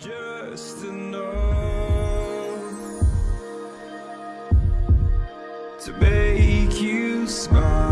just enough to make you smile.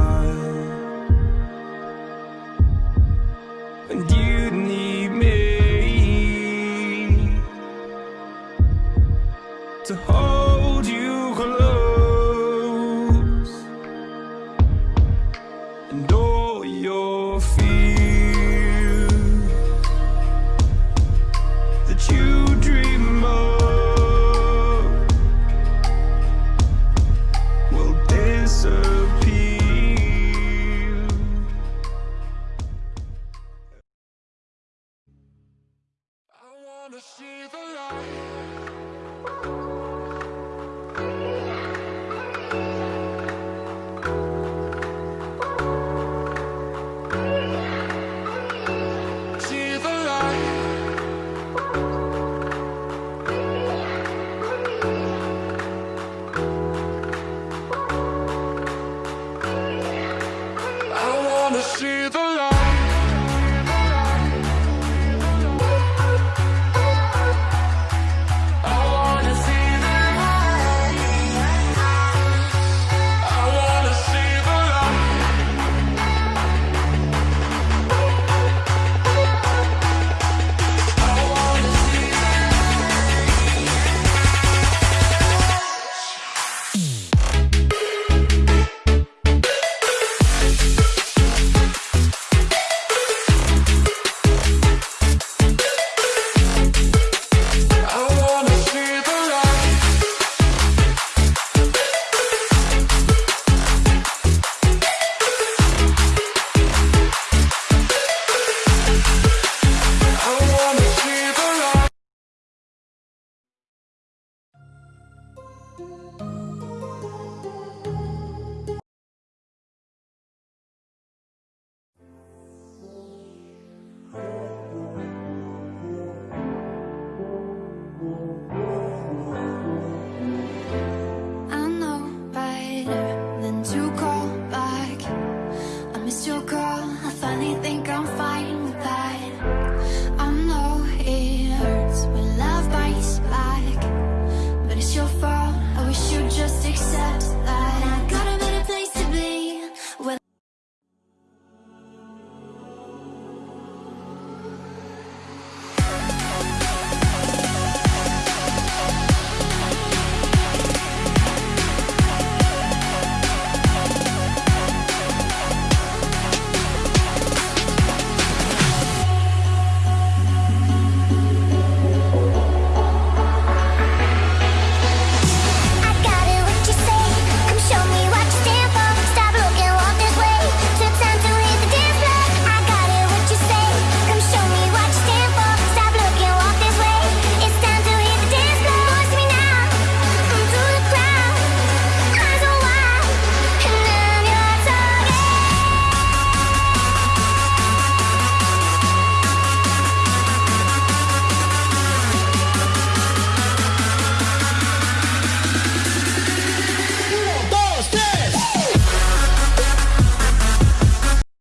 back. I miss your call. I finally think I.